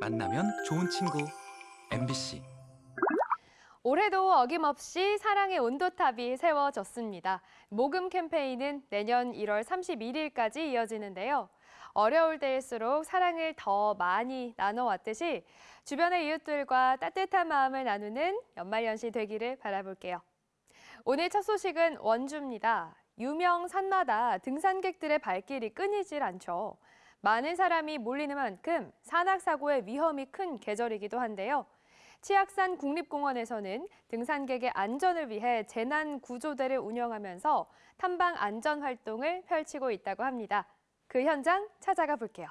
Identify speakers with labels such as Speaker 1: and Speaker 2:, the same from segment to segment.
Speaker 1: 만나면 좋은 친구 MBC
Speaker 2: 올해도 어김없이 사랑의 온도탑이 세워졌습니다. 모금 캠페인은 내년 1월 31일까지 이어지는데요. 어려울 때일수록 사랑을 더 많이 나눠왔듯이 주변의 이웃들과 따뜻한 마음을 나누는 연말연시 되기를 바라볼게요. 오늘 첫 소식은 원주입니다. 유명 산마다 등산객들의 발길이 끊이질 않죠. 많은 사람이 몰리는 만큼 산악사고의 위험이 큰 계절이기도 한데요. 치악산 국립공원에서는 등산객의 안전을 위해 재난 구조대를 운영하면서 탐방 안전 활동을 펼치고 있다고 합니다. 그 현장 찾아가 볼게요.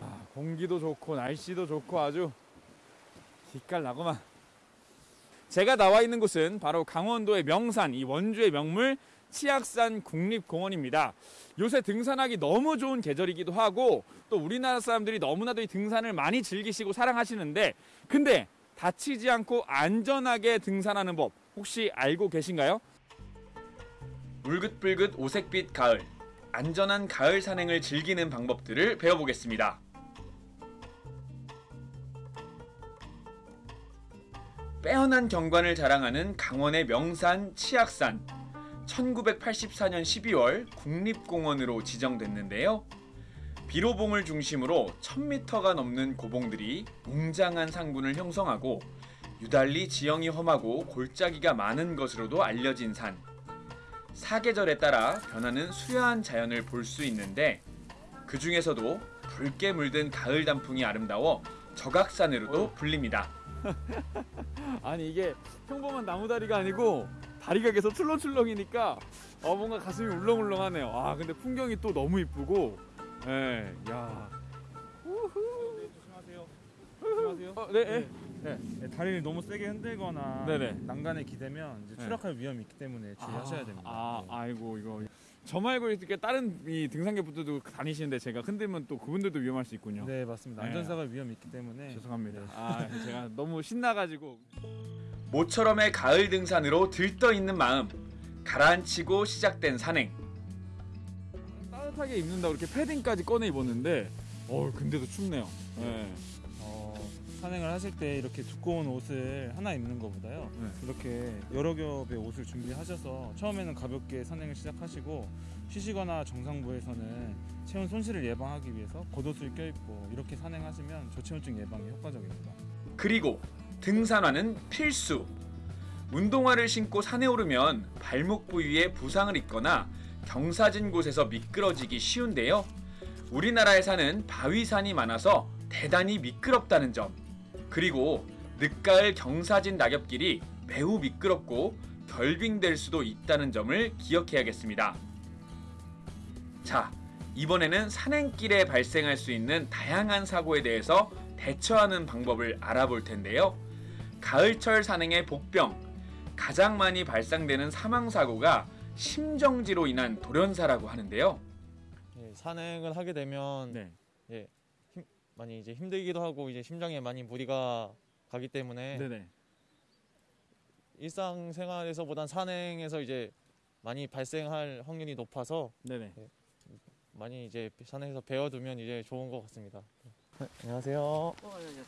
Speaker 3: 아, 공기도 좋고 날씨도 좋고 아주 기깔 나구만. 제가 나와 있는 곳은 바로 강원도의 명산, 이 원주의 명물 치악산 국립공원입니다. 요새 등산하기 너무 좋은 계절이기도 하고 또 우리나라 사람들이 너무나도 이 등산을 많이 즐기시고 사랑하시는데 근데 다치지 않고 안전하게 등산하는 법 혹시 알고 계신가요?
Speaker 4: 울긋불긋 오색빛 가을 안전한 가을 산행을 즐기는 방법들을 배워보겠습니다. 빼어난 경관을 자랑하는 강원의 명산 치악산 1984년 12월 국립공원으로 지정됐는데요. 비로봉을 중심으로 1000m가 넘는 고봉들이 웅장한 상군을 형성하고 유달리 지형이 험하고 골짜기가 많은 것으로도 알려진 산. 사계절에 따라 변하는 수려한 자연을 볼 수 있는데 그 중에서도 붉게 물든 가을 단풍이 아름다워 적악산으로도 불립니다.
Speaker 3: 아니 이게 평범한 나무다리가 아니고 다리가 계속 출렁출렁이니까 어 뭔가 가슴이 울렁울렁하네요. 아 근데 풍경이 또 너무 이쁘고, 예, 야. 우후. 조심하세요. 조심하세요. 어, 네, 네. 네.
Speaker 5: 네, 다리를 너무 세게 흔들거나
Speaker 3: 네네.
Speaker 5: 난간에 기대면 이제
Speaker 3: 네.
Speaker 5: 추락할 위험이 있기 때문에 주의하셔야 됩니다.
Speaker 3: 아,
Speaker 5: 네.
Speaker 3: 아이고 이거 저 말고 이렇게 다른 이 등산객분들도 다니시는데 제가 흔들면 또 그분들도 위험할 수 있군요.
Speaker 5: 네, 맞습니다.
Speaker 3: 네.
Speaker 5: 안전사가 위험이 있기 때문에
Speaker 3: 죄송합니다.
Speaker 5: 네.
Speaker 3: 아 제가 너무 신나가지고
Speaker 4: 모처럼의 가을 등산으로 들떠 있는 마음 가라앉히고 시작된 산행
Speaker 3: 따뜻하게 입는다고 이렇게 패딩까지 꺼내 입었는데, 어 근데도 춥네요. 예.
Speaker 5: 어, 산행을 하실 때 이렇게 두꺼운 옷을 하나 입는 것보다요.
Speaker 3: 네.
Speaker 5: 이렇게 여러 겹의 옷을 준비하셔서 처음에는 가볍게 산행을 시작하시고 쉬시거나 정상부에서는 체온 손실을 예방하기 위해서 겉옷을 껴입고 이렇게 산행하시면 저체온증 예방에 효과적입니다.
Speaker 4: 그리고 등산화는 필수. 운동화를 신고 산에 오르면 발목 부위에 부상을 입거나 경사진 곳에서 미끄러지기 쉬운데요. 우리나라의 산은 바위산이 많아서 대단히 미끄럽다는 점. 그리고 늦가을 경사진 낙엽길이 매우 미끄럽고 결빙될 수도 있다는 점을 기억해야겠습니다. 자, 이번에는 산행길에 발생할 수 있는 다양한 사고에 대해서 대처하는 방법을 알아볼 텐데요. 가을철 산행의 복병. 가장 많이 발생되는 사망 사고가 심정지로 인한 돌연사라고 하는데요.
Speaker 6: 예, 산행을 하게 되면
Speaker 3: 네.
Speaker 6: 많이 이제 힘들기도 하고 이제 심장에 많이 무리가 가기 때문에
Speaker 3: 네네.
Speaker 6: 일상생활에서보단 산행에서 이제 많이 발생할 확률이 높아서
Speaker 3: 네네.
Speaker 6: 많이 이제 산행에서 배워두면 이제 좋은 것 같습니다. 네, 안녕하세요.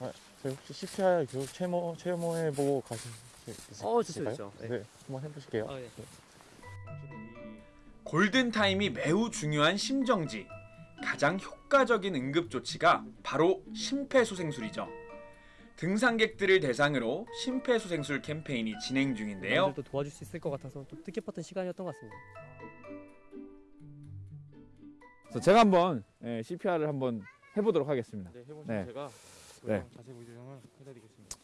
Speaker 6: 아, 저희 혹시 CPR 교육 체모 체모해 보고 가실 수 있으실까요?
Speaker 7: 어, 좋죠, 좋죠. 네.
Speaker 6: 네, 한번 해보실게요.
Speaker 7: 아, 예.
Speaker 4: 골든 타임이 매우 중요한 심정지. 가장 효과적인 응급조치가 바로 심폐소생술이죠. 등산객들을 대상으로 심폐소생술 캠페인이 진행 중인데요.
Speaker 7: 또 도와줄 수 있을 것 같아서 좀 뜻깊었던 시간이었던 것 같습니다.
Speaker 3: 그래서 제가 한번 예, CPR을 한번 해보도록 하겠습니다.
Speaker 6: 네, 해보시면
Speaker 3: 네.
Speaker 6: 제가
Speaker 3: 네.
Speaker 6: 네. 자세 보조정을 해드리겠습니다.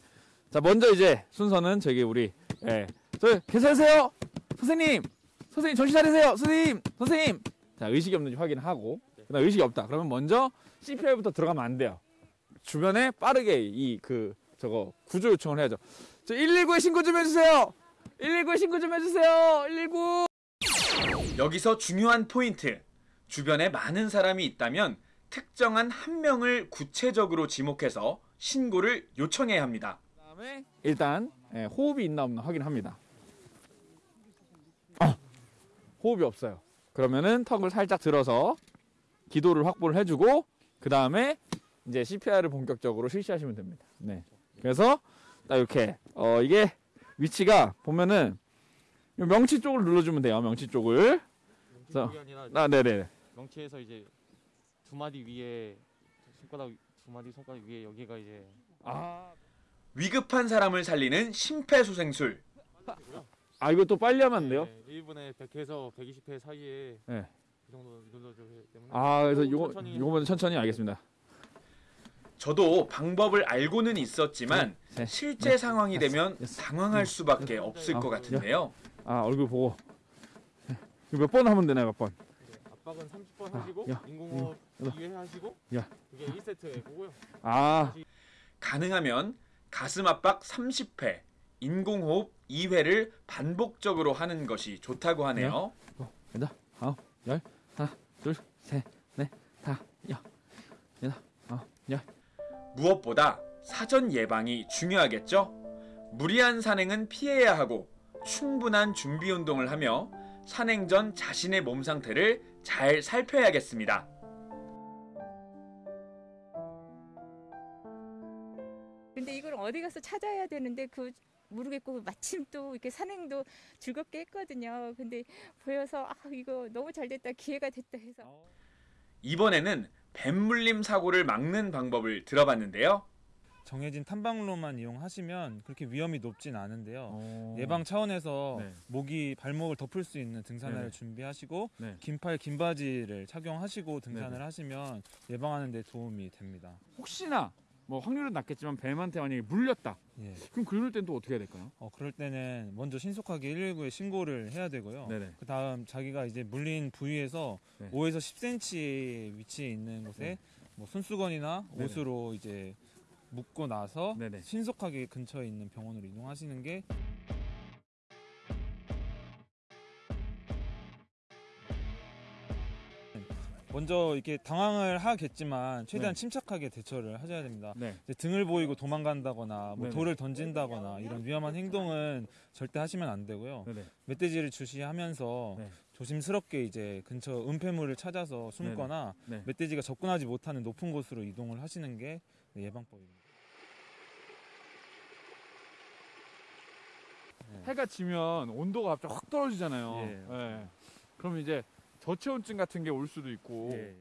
Speaker 3: 자 먼저 이제 순서는 저기 우리 예, 저 계세요 선생님 선생님 정신 차리세요 선생님 선생님 자 의식이 없는지 확인하고 그다음 의식이 없다. 그러면 먼저 CPR부터 들어가면 안 돼요. 주변에 빠르게 이 그 저거 구조 요청을 해야죠. 저 119에 신고 좀 해주세요. 119에 신고 좀 해주세요. 119
Speaker 4: 여기서 중요한 포인트. 주변에 많은 사람이 있다면 특정한 한 명을 구체적으로 지목해서 신고를 요청해야 합니다.
Speaker 3: 그다음에 일단 예, 호흡이 있나 없나 확인합니다. 아, 호흡이 없어요. 그러면은 턱을 살짝 들어서 기도를 확보를 해주고 그 다음에 이제 CPR을 본격적으로 실시하시면 됩니다. 네. 그래서 딱 이렇게 어 이게 위치가 보면은 요 명치 쪽을 눌러주면 돼요. 명치 쪽을. 그래서-
Speaker 6: 아
Speaker 3: 네네.
Speaker 6: 명치에서 이제 두 마디 위에 손가락 두 마디 손가락 위에 여기가 이제
Speaker 3: 아,
Speaker 4: 위급한 사람을 살리는 심폐소생술.
Speaker 3: 아 이거 또 빨리 하면 안 돼요?
Speaker 6: 네, 1분에 100회에서 120회 사이에
Speaker 3: 네.
Speaker 6: 그 정도 눌러줘야 되기 때문에
Speaker 3: 아 그래서 요거
Speaker 6: 천천히
Speaker 3: 요거만 천천히 알겠습니다.
Speaker 4: 저도 방법을 알고는 있었지만
Speaker 3: 셋,
Speaker 4: 실제
Speaker 3: 넷,
Speaker 4: 상황이
Speaker 3: 다섯,
Speaker 4: 되면
Speaker 3: 여섯,
Speaker 4: 당황할 수밖에 없을
Speaker 3: 아,
Speaker 4: 것 같은데요.
Speaker 3: 아 얼굴 보고 몇 번 하면 되나요? 몇 번?
Speaker 6: 압박은 30번
Speaker 3: 아,
Speaker 6: 하시고
Speaker 3: 야,
Speaker 6: 인공호흡
Speaker 3: 야,
Speaker 6: 2회 하시고
Speaker 3: 야.
Speaker 6: 그게 1세트 고고요.
Speaker 3: 아
Speaker 4: 가능하면 가슴 압박 30회, 인공호흡 2회를 반복적으로 하는 것이 좋다고 하네요.
Speaker 3: 여덟, 아홉, 열, 하나, 둘, 셋, 넷, 다, 여, 여덟, 아홉, 열.
Speaker 4: 무엇보다 사전 예방이 중요하겠죠? 무리한 산행은 피해야 하고 충분한 준비 운동을 하며 산행 전 자신의 몸 상태를 잘 살펴야겠습니다.
Speaker 8: 근데 이걸 어디 가서 찾아야 되는데 그 모르겠고 마침 또 이렇게 산행도 즐겁게 했거든요. 근데 보여서 아 이거 너무 잘 됐다 기회가 됐다 해서
Speaker 4: 이번에는 뱀물림 사고를 막는 방법을 들어봤는데요.
Speaker 5: 정해진 탐방로만 이용하시면 그렇게 위험이 높진 않은데요.
Speaker 3: 어.
Speaker 5: 예방 차원에서
Speaker 3: 네.
Speaker 5: 목이 발목을 덮을 수 있는 등산화를
Speaker 3: 네네.
Speaker 5: 준비하시고
Speaker 3: 네.
Speaker 5: 긴팔 긴 바지를 착용하시고 등산을
Speaker 3: 네네.
Speaker 5: 하시면 예방하는 데 도움이 됩니다.
Speaker 3: 혹시나 뭐 확률은 낮겠지만 뱀한테 만약에 물렸다.
Speaker 5: 예.
Speaker 3: 그럼 그럴 땐 또 어떻게 해야 될까요?
Speaker 5: 어, 그럴 때는 먼저 신속하게 119에 신고를 해야 되고요. 그 다음 자기가 이제 물린 부위에서
Speaker 3: 네.
Speaker 5: 5에서 10cm 위치에 있는 곳에
Speaker 3: 네.
Speaker 5: 뭐 손수건이나. 옷으로 이제 묶고 나서
Speaker 3: 네네.
Speaker 5: 신속하게 근처에 있는 병원으로 이동하시는 게 먼저 이렇게 당황을 하겠지만 최대한
Speaker 3: 네.
Speaker 5: 침착하게 대처를 하셔야 됩니다.
Speaker 3: 네.
Speaker 5: 등을 보이고 도망간다거나 뭐
Speaker 3: 네네.
Speaker 5: 돌을 던진다거나 이런 위험한 행동은 절대 하시면 안 되고요.
Speaker 3: 네네.
Speaker 5: 멧돼지를 주시하면서
Speaker 3: 네.
Speaker 5: 조심스럽게 이제 근처 은폐물을 찾아서 숨거나
Speaker 3: 네.
Speaker 5: 멧돼지가 접근하지 못하는 높은 곳으로 이동을 하시는 게 예방법입니다.
Speaker 3: 해가 지면 온도가 갑자기 확 떨어지잖아요.
Speaker 5: 예.
Speaker 3: 예. 그럼 이제 저체온증 같은 게 올 수도 있고.
Speaker 5: 예.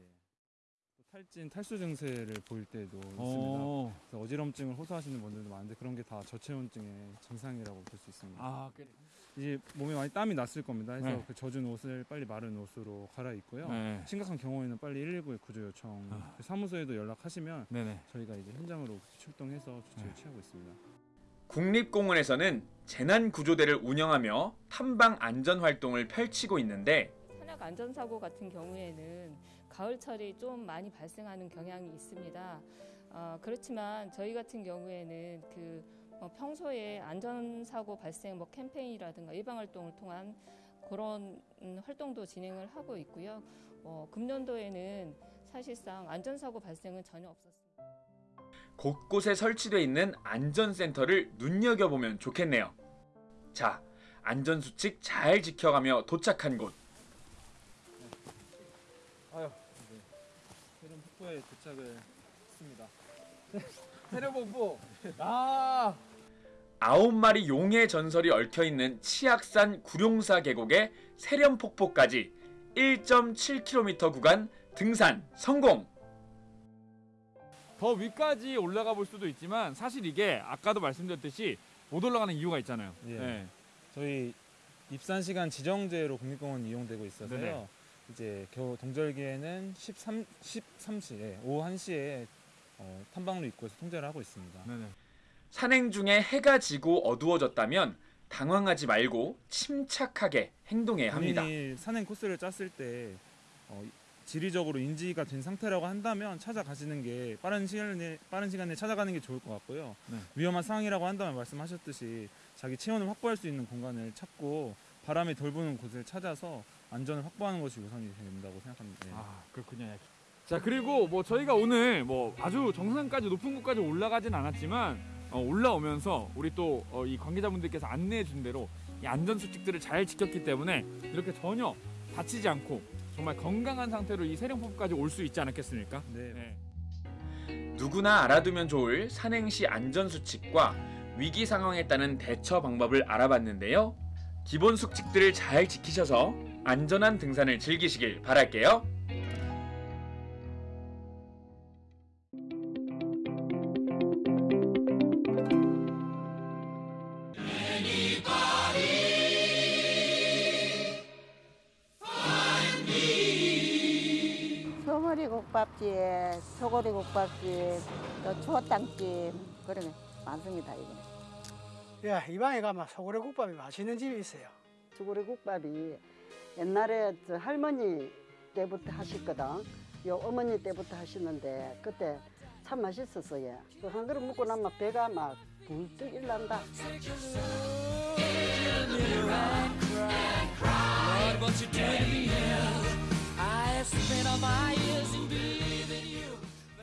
Speaker 5: 또 탈진, 탈수 증세를 보일 때도 있습니다.
Speaker 3: 어.
Speaker 5: 그래서 어지럼증을 호소하시는 분들도 많은데 그런 게 다 저체온증의 증상이라고 볼 수 있습니다.
Speaker 3: 아, 그래.
Speaker 5: 이제 몸에 많이 땀이 났을 겁니다. 해서
Speaker 3: 네.
Speaker 5: 그 젖은 옷을 빨리 마른 옷으로 갈아입고요.
Speaker 3: 네.
Speaker 5: 심각한 경우에는 빨리 119에 구조 요청
Speaker 3: 아.
Speaker 5: 그 사무소에도 연락하시면
Speaker 3: 네네.
Speaker 5: 저희가 이제 현장으로 출동해서 조치를
Speaker 3: 네.
Speaker 5: 취하고 있습니다.
Speaker 4: 국립공원에서는 재난 구조대를 운영하며 탐방 안전 활동을 펼치고 있는데
Speaker 8: 산악 안전사고 같은 경우에는 가을철이 좀 많이 발생하는 경향이 있습니다. 어, 그렇지만 저희 같은 경우에는 그 어, 평소에 안전사고 발생 뭐 캠페인이라든가 예방 활동을 통한 그런 음, 활동도 진행을 하고 있고요. 어, 금년도에는 사실상 안전사고 발생은 전혀 없었습니다.
Speaker 4: 곳곳에 설치되어 있는 안전센터를 눈여겨보면 좋겠네요. 자, 안전수칙 잘 지켜가며 도착한 곳.
Speaker 5: 세름 폭포에 도착을 했습니다.
Speaker 3: 세려복부. 아.
Speaker 4: 아홉 마리 용의 전설이 얽혀있는 치악산 구룡사 계곡의 세련폭포까지 1.7km 구간 등산 성공!
Speaker 3: 더 위까지 올라가 볼 수도 있지만 사실 이게 아까도 말씀드렸듯이 못 올라가는 이유가 있잖아요.
Speaker 5: 예.
Speaker 3: 네.
Speaker 5: 저희 입산 시간 지정제로 국립공원 이용되고 있어서요.
Speaker 3: 네네.
Speaker 5: 이제 겨우 동절기에는 13 13시에 오후 1시에 어, 탐방로 입구에서 통제를 하고 있습니다.
Speaker 3: 네네.
Speaker 4: 산행 중에 해가 지고 어두워졌다면 당황하지 말고 침착하게 행동해야 합니다.
Speaker 5: 산행 코스를 짰을 때 어, 지리적으로 인지가 된 상태라고 한다면 찾아가시는 게 빠른 시간에 빠른 시간에 찾아가는 게 좋을 것 같고요.
Speaker 3: 네.
Speaker 5: 위험한 상황이라고 한다면 말씀하셨듯이 자기 체온을 확보할 수 있는 공간을 찾고 바람이 덜 부는 곳을 찾아서 안전을 확보하는 것이 우선이 된다고 생각합니다. 네.
Speaker 3: 아 그렇군요. 자 그리고 뭐 저희가 오늘 뭐 아주 정상까지 높은 곳까지 올라가진 않았지만 어, 올라오면서 우리 또이 관계자분들께서 안내해 준 대로 이 안전 수칙들을 잘 지켰기 때문에 이렇게 전혀 다치지 않고 정말 건강한 상태로 이 세령포까지 올 수 있지 않았겠습니까?
Speaker 5: 네.
Speaker 3: 네.
Speaker 4: 누구나 알아두면 좋을 산행시 안전 수칙과 위기 상황에 따른 대처 방법을 알아봤는데요. 기본 수칙들을 잘 지키셔서 안전한 등산을 즐기시길 바랄게요.
Speaker 9: 소머리 국밥집, 소고리 국밥집, 또 추어탕집 그런 게 많습니다. 이거.
Speaker 10: 예, 이 방에 가면 소고래 국밥이 맛있는 집이 있어요.
Speaker 9: 소고리 국밥이 옛날에 저 할머니 때부터 하셨거든. 요 어머니 때부터 하시는데 그때 참 맛있었어요. 그 한 그릇 먹고 나면 배가 막 불뚝 일난다.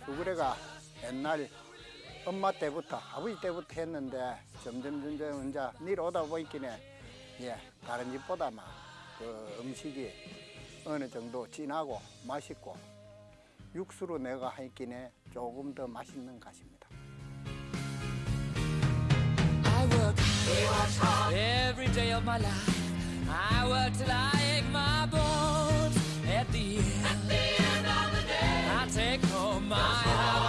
Speaker 10: 소고래가 옛날 엄마 때부터 아버지 때부터 했는데 점점 점점 이제 내려오다 보니까 예 다른 집보다 막 그 음식이 어느 정도 진하고 맛있고 육수로 내가 하기에 조금 더 맛있는 것 같습니다.
Speaker 11: Every day of my life, I work till I ache my bones. At the end, of the day, I take home my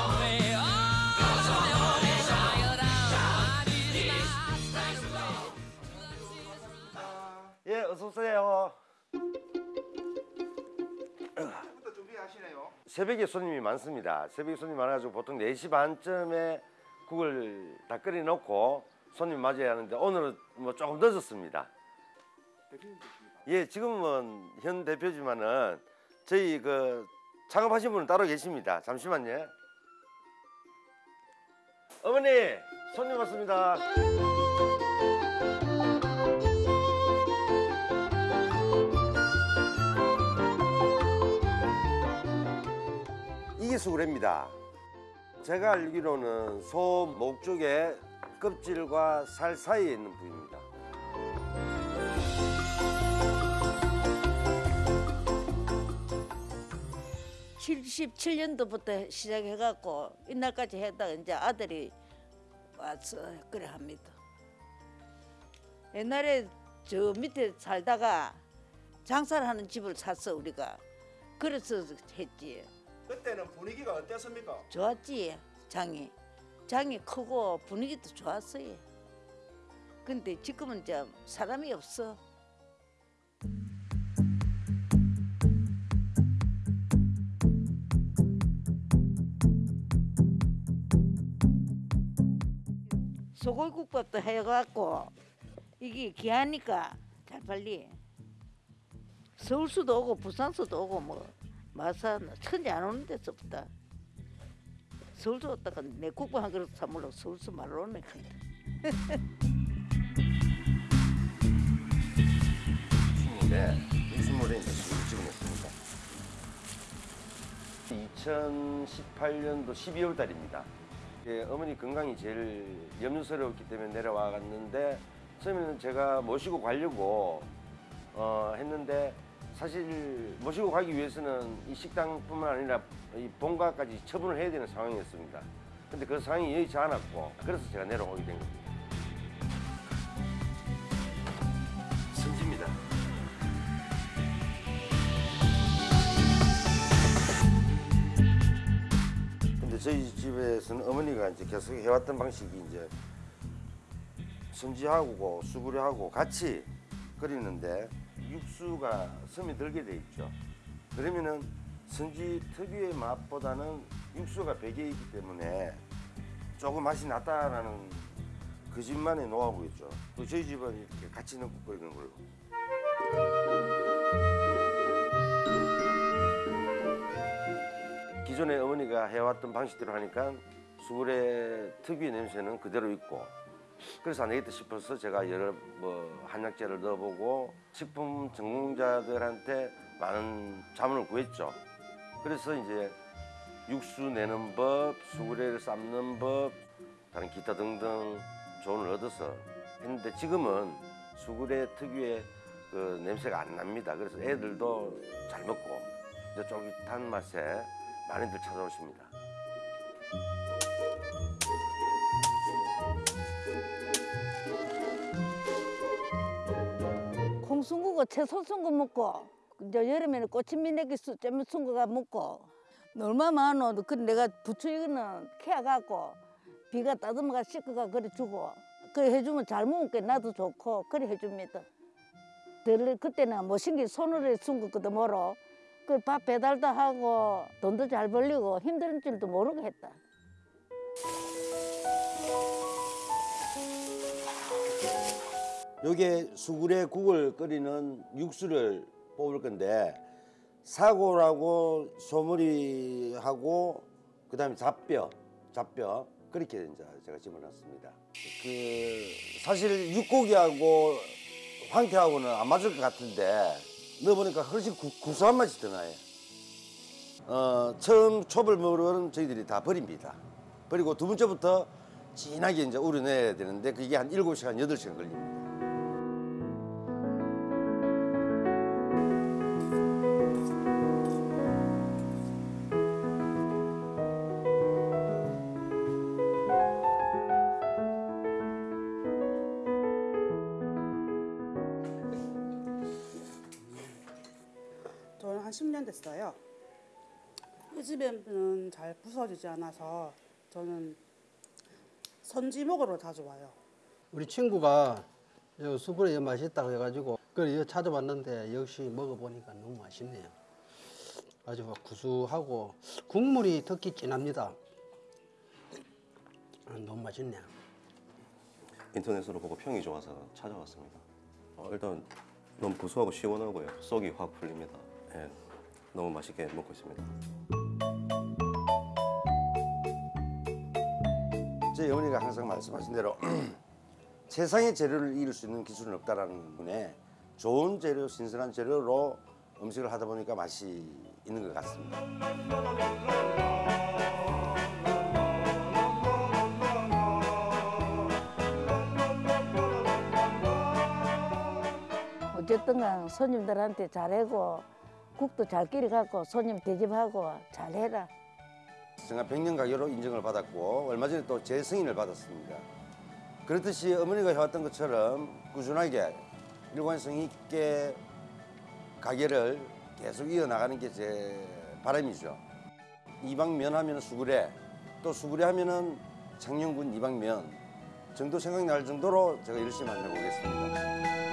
Speaker 12: 오세요. 새벽에 손님이 많습니다. 새벽에 손님이 많아가지고 보통 4시 반쯤에 국을 다 끓여놓고 손님 맞이해야 하는데 오늘은 뭐 조금 늦었습니다. 예, 지금은 현 대표지만은 저희 그 창업하신 분은 따로 계십니다. 잠시만요. 어머니, 손님 왔습니다. 수구레입니다. 제가 알기로는 소 목 쪽에 껍질과 살 사이에 있는 부위입니다.
Speaker 9: 칠십칠 년도부터 시작해갖고 이날까지 했다가 이제 아들이 와서 그래 합니다. 옛날에 저 밑에 살다가 장사를 하는 집을 샀어 우리가. 그래서 했지.
Speaker 12: 그때는 분위기가 어땠습니까?
Speaker 9: 좋았지 장이. 장이 크고 분위기도 좋았어요. 근데 지금은 좀 사람이 없어. 소골국밥도 해갖고 이게 귀하니까 잘 팔리. 서울수도 오고 부산수도 오고 뭐 마산 천지 안 오는 데서부터 서울수 왔다가 내 국밥 한 그릇 사물로 서울수 말로 오네
Speaker 12: 네, 육수물에 이제 술을 집어넣습니다. 2018년도 12월 달입니다. 예, 어머니 건강이 제일 염려스러웠기 때문에 내려와 갔는데 처음에는 제가 모시고 가려고 어, 했는데 사실 모시고 가기 위해서는 이 식당뿐만 아니라 이 본가까지 처분을 해야 되는 상황이었습니다. 근데 그 상황이 여의치 않았고 그래서 제가 내려오게 된 겁니다. 선지입니다. 근데 저희 집에서는 어머니가 이제 계속 해왔던 방식이 이제 선지하고 수구리하고 같이 끓이는데 육수가 섬이 들게 돼 있죠. 그러면은 선지 특유의 맛보다는 육수가 배겨 있기 때문에 조금 맛이 낫다라는 그 집만의 노하우겠죠. 또 저희 집은 이렇게 같이 넣고 끓이는 걸로. 기존에 어머니가 해왔던 방식대로 하니까 수구레 특유의 냄새는 그대로 있고 그래서 안 되겠다 싶어서 제가 여러 뭐 한약재를 넣어보고 식품 전공자들한테 많은 자문을 구했죠. 그래서 이제 육수 내는 법, 수구레를 삶는 법, 다른 기타 등등 조언을 얻어서 했는데 지금은 수구레 특유의
Speaker 13: 그 냄새가 안 납니다. 그래서 애들도 잘 먹고 이제 쫄깃한 맛에 많이들 찾아오십니다.
Speaker 9: 콩 숨고고 채소 숨고 먹고 이제 여름에는 꼬치미네기 잼 숨고가 먹고 얼마 많어 그 내가 부추 이거는 캐갖고 비가 따듬어가 씻고가 그래 주고 그래 해주면 잘 먹으니까 나도 좋고 그래 해줍니다. 덜 그때는 뭐 신기 손으로 숨겼거든 뭐로 그밥 배달도 하고 돈도 잘 벌리고 힘든 줄도 모르고 했다
Speaker 12: 요게 수구레 국을 끓이는 육수를 뽑을 건데 사고라고 소머리하고 그 다음에 잡뼈, 잡뼈 그렇게 이제 제가 집어넣습니다. 그 사실 육고기하고 황태하고는 안 맞을 것 같은데 넣어보니까 훨씬 구, 구수한 맛이 더 나요. 어, 처음 초벌 물은 저희들이 다 버립니다. 그리고 두 번째부터 진하게 이제 우려내야 되는데 그게 한 일곱 시간 여덟 시간 걸립니다.
Speaker 14: 잘 부서지지 않아서 저는 선지목으로 자주 와요.
Speaker 15: 우리 친구가 요 수분에 맛있다고 해가지고 그래 이거 찾아봤는데 역시 먹어보니까 너무 맛있네요. 아주 구수하고 국물이 특히 진합니다. 아, 너무 맛있네요.
Speaker 16: 인터넷으로 보고 평이 좋아서 찾아왔습니다. 어, 일단 너무 구수하고 시원하고요. 속이 확 풀립니다. 예, 너무 맛있게 먹고 있습니다.
Speaker 12: 저희 어머니가 항상 말씀하신 대로 세상의 재료를 이길 수 있는 기술은 없다라는 분에 좋은 재료, 신선한 재료로 음식을 하다 보니까 맛이 있는 것 같습니다.
Speaker 9: 어쨌든 간 손님들한테 잘하고 국도 잘 끓여갖고 손님 대접하고 잘해라
Speaker 12: 제가 100년 가게로 인정을 받았고 얼마 전에 또 재승인을 받았습니다. 그렇듯이 어머니가 해왔던 것처럼 꾸준하게 일관성 있게 가게를 계속 이어나가는 게 제 바람이죠. 이방면 하면 수구레, 또 수구레 하면은 창녕군 이방면 정도 생각날 정도로 제가 열심히 만들어 보겠습니다.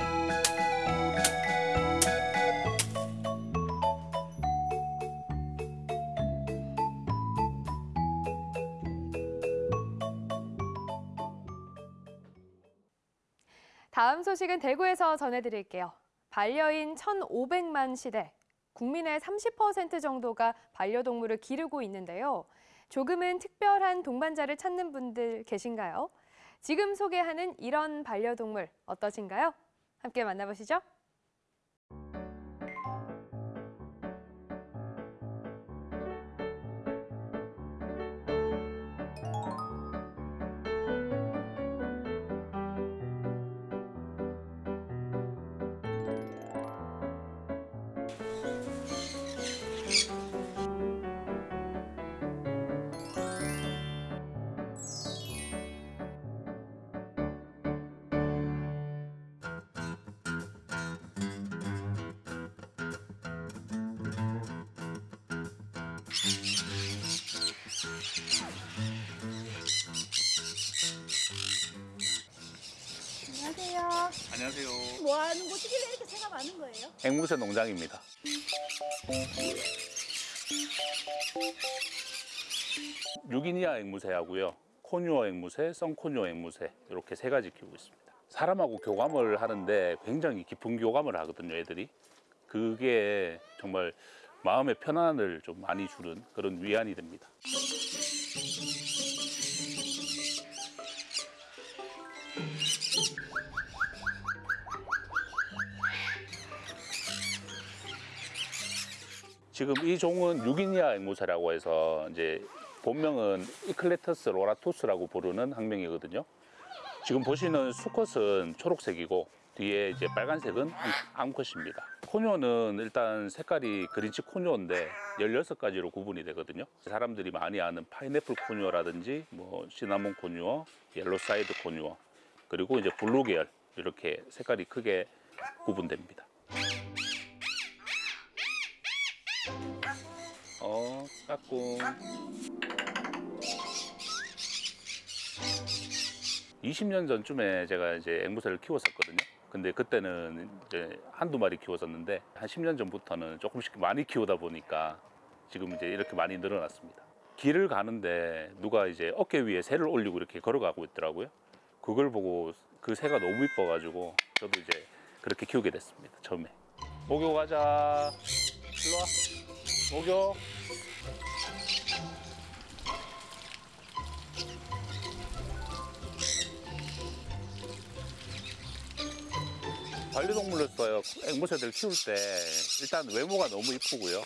Speaker 2: 다음 소식은 대구에서 전해드릴게요. 반려인 1,500만 시대. 국민의 30% 정도가 반려동물을 기르고 있는데요. 조금은 특별한 동반자를 찾는 분들 계신가요? 지금 소개하는 이런 반려동물 어떠신가요? 함께 만나보시죠.
Speaker 17: 앵무새 농장입니다. 유기니아 앵무새하고요. 코뉴어 앵무새, 썬코뉴어 앵무새 이렇게 세 가지 키우고 있습니다. 사람하고 교감을 하는데 굉장히 깊은 교감을 하거든요, 애들이. 그게 정말 마음의 편안을 좀 많이 주는 그런 위안이 됩니다. 지금 이 종은 뉴기니아 앵무새라고 해서 이제 본명은 Eclectus roratus라고 부르는 학명이거든요. 지금 보시는 수컷은 초록색이고 뒤에 이제 빨간색은 암- 암컷입니다. 코뇨는 일단 색깔이 green cheek conure인데 16가지로 구분이 되거든요. 사람들이 많이 아는 파인애플 conure라든지 뭐 시나몬 conure, yellow side conure, 그리고 이제 blue 계열 이렇게 색깔이 크게 구분됩니다. 어, 까꿍. 20년 전쯤에 제가 이제 앵무새를 키웠었거든요. 근데 그때는 이제 한두 마리 키웠었는데 한 10년 전부터는 조금씩 많이 키우다 보니까 지금 이제 이렇게 많이 늘어났습니다. 길을 가는데 누가 이제 어깨 위에 새를 올리고 이렇게 걸어가고 있더라고요. 그걸 보고 그 새가 너무 이뻐 가지고 저도 이제 그렇게 키우게 됐습니다. 처음에. 목욕 가자. 일로 와. 목욕. 반려동물로서 앵무새들 키울 때 일단 외모가 너무 이쁘고요.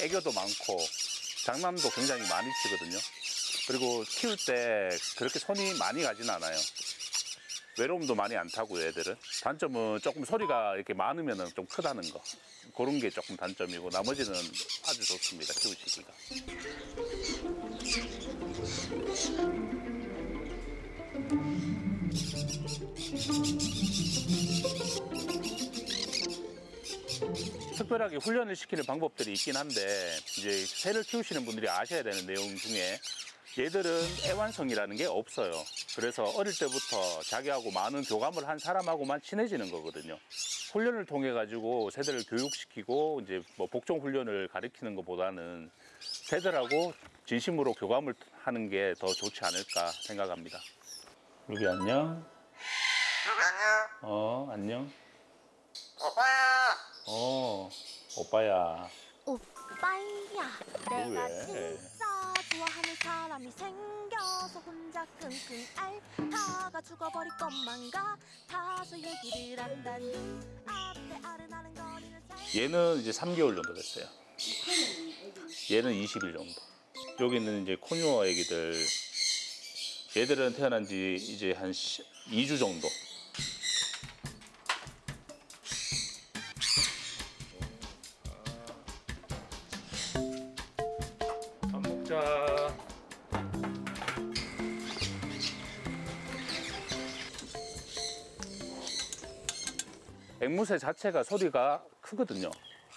Speaker 17: 애교도 많고 장난도 굉장히 많이 치거든요. 그리고 키울 때 그렇게 손이 많이 가진 않아요. 외로움도 많이 안 타고요, 애들은. 단점은 조금 소리가 이렇게 많으면 좀 크다는 거. 그런 게 조금 단점이고 나머지는 아주 좋습니다, 키우시기가. 특별하게 훈련을 시키는 방법들이 있긴 한데 이제 새를 키우시는 분들이 아셔야 되는 내용 중에 얘들은 애완성이라는 게 없어요. 그래서 어릴 때부터 자기하고 많은 교감을 한 사람하고만 친해지는 거거든요. 훈련을 통해 가지고 새들을 교육시키고 이제 뭐 복종 훈련을 가리키는 것보다는 새들하고 진심으로 교감을 하는 게 더 좋지 않을까 생각합니다. 루비 안녕. 어 안녕. 어 오빠야.
Speaker 18: 오빠야
Speaker 17: 너
Speaker 18: 내가
Speaker 17: 왜?
Speaker 18: 진짜 좋아하는 사람이 생겨서 혼자 끙끙 앓다가 죽어버릴 것만 같아서 얘기를 한다니 앞에 아른아른 거리는 살
Speaker 17: 얘는 이제 3개월 정도 됐어요. 얘는 20일 정도. 여기는 이제 코뉴어 애기들. 얘들은 태어난 지 이제 한 2주 정도. 앵무새 자체가 소리가 크거든요.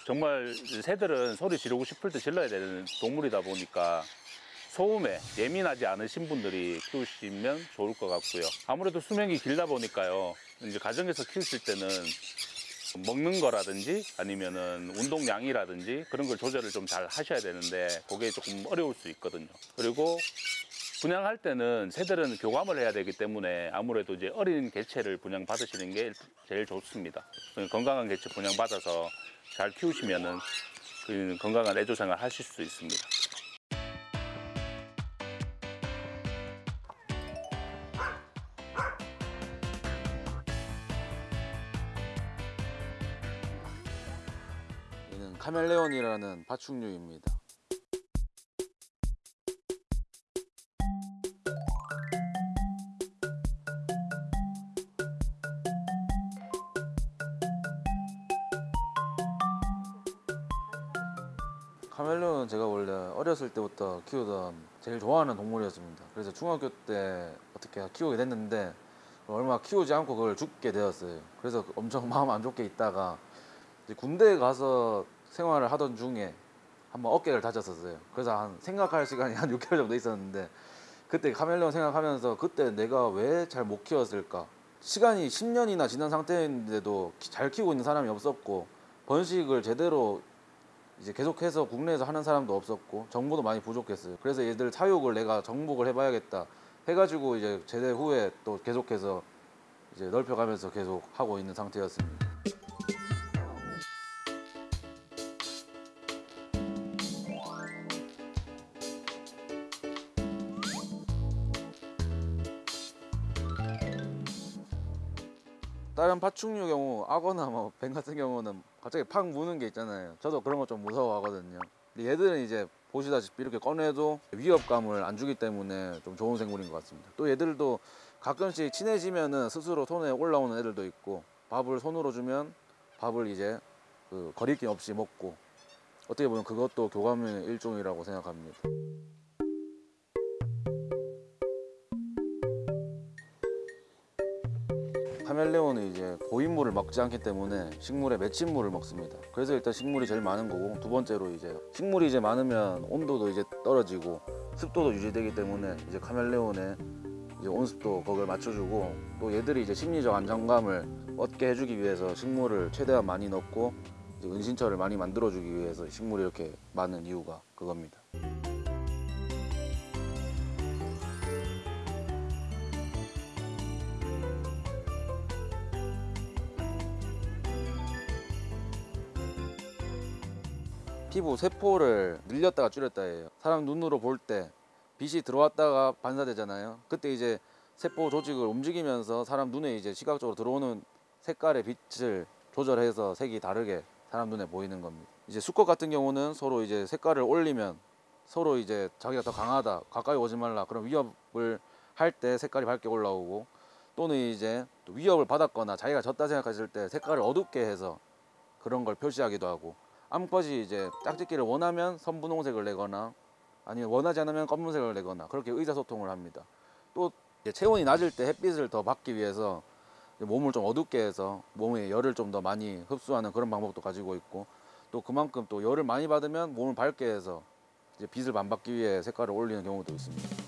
Speaker 17: 정말 새들은 소리 지르고 싶을 때 질러야 되는 동물이다 보니까 소음에 예민하지 않으신 분들이 키우시면 좋을 것 같고요. 아무래도 수명이 길다 보니까요. 이제 가정에서 키우실 때는 먹는 거라든지 아니면은 운동량이라든지 그런 걸 조절을 좀 잘 하셔야 되는데 그게 조금 어려울 수 있거든요. 그리고 분양할 때는 새들은 교감을 해야 되기 때문에 아무래도 이제 어린 개체를 분양 받으시는 게 제일 좋습니다. 건강한 개체 분양 받아서 잘 키우시면은 그 건강한 애조 생활 하실 수 있습니다.
Speaker 19: 카멜레온이라는 파충류입니다. 카멜레온은 제가 원래 어렸을 때부터 키우던 제일 좋아하는 동물이었습니다. 그래서 중학교 때 어떻게 키우게 됐는데 얼마 키우지 않고 그걸 죽게 되었어요. 그래서 엄청 마음 안 좋게 있다가 군대에 가서 생활을 하던 중에 한번 어깨를 다쳤었어요. 그래서 한 생각할 시간이 한 6개월 정도 있었는데 그때 카멜레온 생각하면서 그때 내가 왜 잘 못 키웠을까? 시간이 10년이나 지난 상태인데도 키- 잘 키우고 있는 사람이 없었고 번식을 제대로 이제 계속해서 국내에서 하는 사람도 없었고 정보도 많이 부족했어요. 그래서 얘들 사육을 내가 정복을 해봐야겠다 해가지고 이제 제대 후에 또 계속해서 이제 넓혀가면서 계속 하고 있는 상태였습니다. 다른 파충류 경우 악어나 뭐뱀 같은 경우는 갑자기 팍 무는 게 있잖아요. 저도 그런 거 좀 무서워하거든요. 근데 얘들은 이제 보시다시피 이렇게 꺼내도 위협감을 안 주기 때문에 좀 좋은 생물인 것 같습니다. 또 얘들도 가끔씩 친해지면은 스스로 손에 올라오는 애들도 있고 밥을 손으로 주면 밥을 이제 그 거리낌 없이 먹고 어떻게 보면 그것도 교감의 일종이라고 생각합니다. 카멜레온은 이제 고인물을 먹지 않기 때문에 식물의 맺힌물을 먹습니다. 그래서 일단 식물이 제일 많은 거고 두 번째로 이제 식물이 이제 많으면 온도도 이제 떨어지고 습도도 유지되기 때문에 이제 카멜레온의 이제 온습도 거기를 맞춰주고 또 얘들이 이제 심리적 안정감을 얻게 해주기 위해서 식물을 최대한 많이 넣고 은신처를 많이 만들어주기 위해서 식물이 이렇게 많은 이유가 그겁니다. 피부 세포를 늘렸다가 줄였다 해요. 사람 눈으로 볼 때 빛이 들어왔다가 반사되잖아요. 그때 이제 세포 조직을 움직이면서 사람 눈에 이제 시각적으로 들어오는 색깔의 빛을 조절해서 색이 다르게 사람 눈에 보이는 겁니다. 이제 수컷 같은 경우는 서로 이제 색깔을 올리면 서로 이제 자기가 더 강하다, 가까이 오지 말라 그런 위협을 할 때 색깔이 밝게 올라오고 또는 이제 또 위협을 받았거나 자기가 졌다 생각했을 때 색깔을 어둡게 해서 그런 걸 표시하기도 하고 암컷이 이제 짝짓기를 원하면 선분홍색을 내거나 아니면 원하지 않으면 검은색을 내거나 그렇게 의사소통을 합니다. 또 체온이 낮을 때 햇빛을 더 받기 위해서 몸을 좀 어둡게 해서 몸에 열을 좀 더 많이 흡수하는 그런 방법도 가지고 있고 또 그만큼 또 열을 많이 받으면 몸을 밝게 해서 이제 빛을 반받기 위해 색깔을 올리는 경우도 있습니다.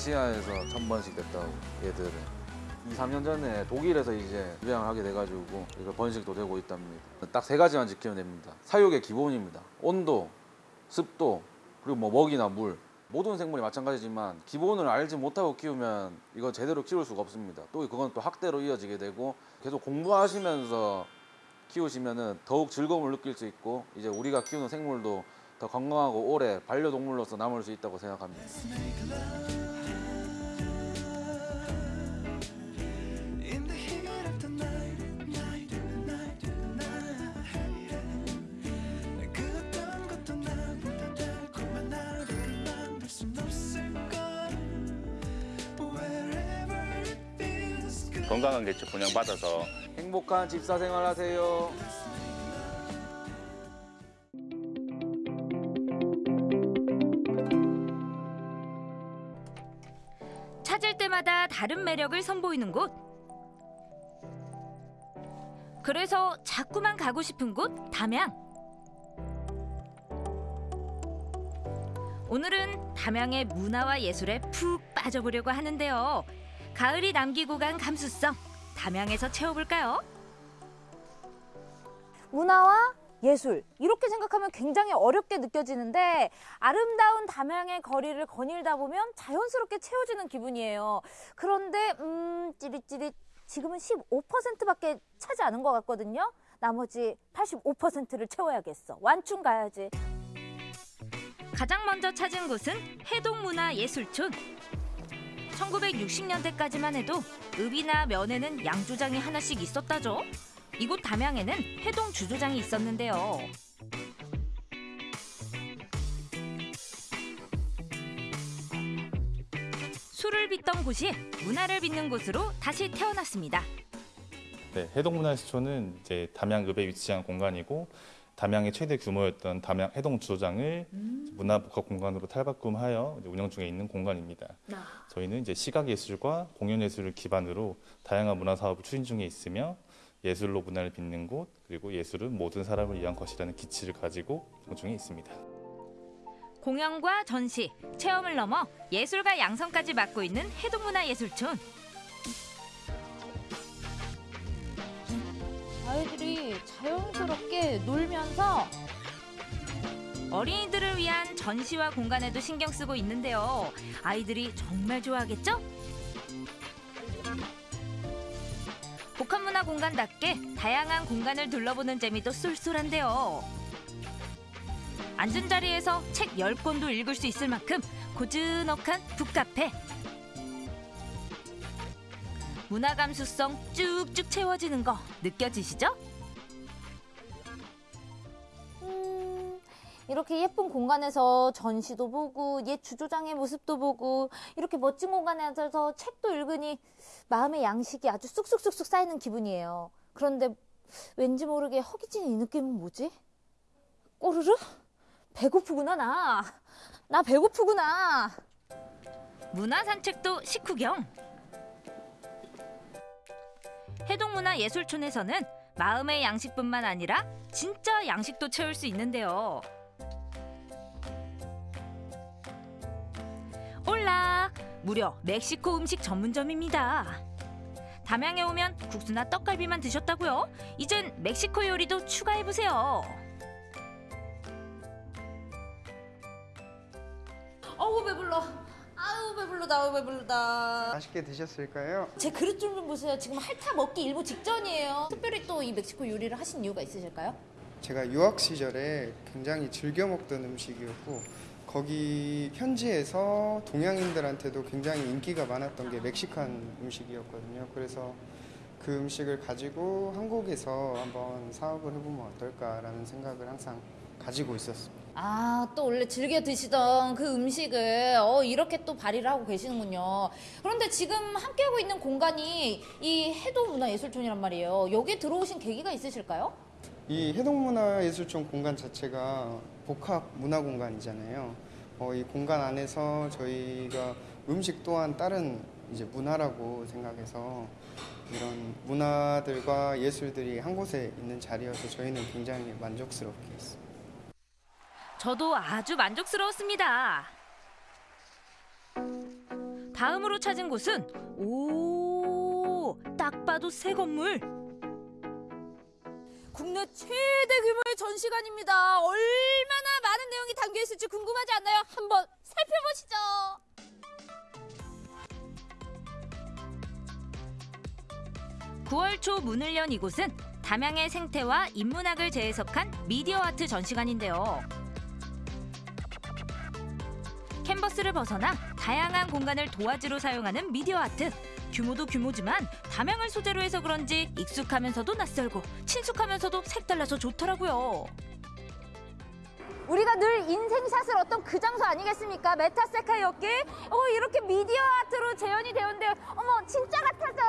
Speaker 19: 아시아에서 천 번씩 됐다고 얘들은. 2, 3년 전에 독일에서 이제 입양을 하게 돼가지고 이거 번식도 되고 있답니다. 딱 세 가지만 지키면 됩니다. 사육의 기본입니다. 온도, 습도, 그리고 뭐 먹이나 물. 모든 생물이 마찬가지지만 기본을 알지 못하고 키우면 이건 제대로 키울 수가 없습니다. 또 그건 또 학대로 이어지게 되고 계속 공부하시면서 키우시면은 더욱 즐거움을 느낄 수 있고 이제 우리가 키우는 생물도 더 건강하고 오래 반려동물로서 남을 수 있다고 생각합니다.
Speaker 17: 건강한 개체 분양받아서
Speaker 19: 행복한 집사 생활 하세요.
Speaker 20: 찾을 때마다 다른 매력을 선보이는 곳. 그래서 자꾸만 가고 싶은 곳 담양. 오늘은 담양의 문화와 예술에 푹 빠져보려고 하는데요. 가을이 남기고 간 감수성 담양에서 채워볼까요?
Speaker 21: 문화와 예술 이렇게 생각하면 굉장히 어렵게 느껴지는데 아름다운 담양의 거리를 거닐다 보면 자연스럽게 채워지는 기분이에요. 그런데 음 찌릿찌릿 지금은 15%밖에 차지 않은 것 같거든요. 나머지 85%를 채워야겠어. 완충 가야지.
Speaker 20: 가장 먼저 찾은 곳은 해동문화예술촌. 1960년대까지만 해도 읍이나 면에는 양조장이 하나씩 있었다죠. 이곳 담양에는 해동 주조장이 있었는데요. 술을 빚던 곳이 문화를 빚는 곳으로 다시 태어났습니다.
Speaker 22: 네, 해동문화예술촌은 이제 담양읍에 위치한 공간이고 담양의 최대 규모였던 담양 해동 주조장을 문화복합 공간으로 탈바꿈하여 운영 중에 있는 공간입니다. 저희는 이제 시각예술과 공연예술을 기반으로 다양한 문화 사업을 추진 중에 있으며 예술로 문화를 빚는 곳 그리고 예술은 모든 사람을 위한 것이라는 기치를 가지고 운영 중에 있습니다.
Speaker 20: 공연과 전시, 체험을 넘어 예술과 양성까지 맡고 있는 해동문화예술촌.
Speaker 21: 아이들이 자연스럽게 놀면서
Speaker 20: 어린이들을 위한 전시와 공간에도 신경 쓰고 있는데요. 아이들이 정말 좋아하겠죠? 복합문화 공간답게 다양한 공간을 둘러보는 재미도 쏠쏠한데요. 앉은 자리에서 책 10권도 읽을 수 있을 만큼 고즈넉한 북카페. 문화 감수성 쭉쭉 채워지는 거 느껴지시죠?
Speaker 21: 이렇게 예쁜 공간에서 전시도 보고 옛 주조장의 모습도 보고 이렇게 멋진 공간에 앉아서 책도 읽으니 마음의 양식이 아주 쑥쑥쑥쑥 쌓이는 기분이에요. 그런데 왠지 모르게 허기진 이 느낌은 뭐지? 꼬르르? 배고프구나 나. 나 배고프구나.
Speaker 20: 문화 산책도 식후경. 해동문화예술촌에서는 마음의 양식뿐만 아니라 진짜 양식도 채울 수 있는데요. 올라! 무려 멕시코 음식 전문점입니다. 담양에 오면 국수나 떡갈비만 드셨다고요? 이젠 멕시코 요리도 추가해보세요.
Speaker 21: 어우 배불러. 아우 배불러다. 아우 배불러다.
Speaker 23: 맛있게 드셨을까요?
Speaker 21: 제 그릇 좀 좀 보세요. 지금 핥아 먹기 일보 직전이에요. 특별히 또 이 멕시코 요리를 하신 이유가 있으실까요?
Speaker 23: 제가 유학 시절에 굉장히 즐겨 먹던 음식이었고 거기 현지에서 동양인들한테도 굉장히 인기가 많았던 게 멕시칸 음식이었거든요. 그래서 그 음식을 가지고 한국에서 한번 사업을 해보면 어떨까라는 생각을 항상 가지고 있었습니다.
Speaker 21: 아, 또 원래 즐겨 드시던 그 음식을 어, 이렇게 또 발휘를 하고 계시는군요. 그런데 지금 함께하고 있는 공간이 이 해동문화예술촌이란 말이에요. 여기에 들어오신 계기가 있으실까요?
Speaker 23: 이 해동문화예술촌 공간 자체가 복합 문화 공간이잖아요. 어, 이 공간 안에서 저희가 음식 또한 다른 이제 문화라고 생각해서 이런 문화들과 예술들이 한 곳에 있는 자리여서 저희는 굉장히 만족스럽게 있습니다.
Speaker 20: 저도 아주 만족스러웠습니다. 다음으로 찾은 곳은 오, 딱 봐도 새 건물.
Speaker 21: 국내 최대 규모의 전시관입니다. 얼마나 많은 내용이 담겨 있을지 궁금하지 않나요? 한번 살펴보시죠.
Speaker 20: 9월 초 문을 연 이곳은 담양의 생태와 인문학을 재해석한 미디어 아트 전시관인데요. 캔버스를 벗어나 다양한 공간을 도화지로 사용하는 미디어 아트. 규모도 규모지만 담양을 소재로 해서 그런지 익숙하면서도 낯설고 친숙하면서도 색달라서 좋더라고요.
Speaker 21: 우리가 늘 인생샷을 어떤 그 장소 아니겠습니까? 메타세카이 어길? 어, 이렇게 미디어 아트로 재현이 되었는데, 어머, 진짜 같아져.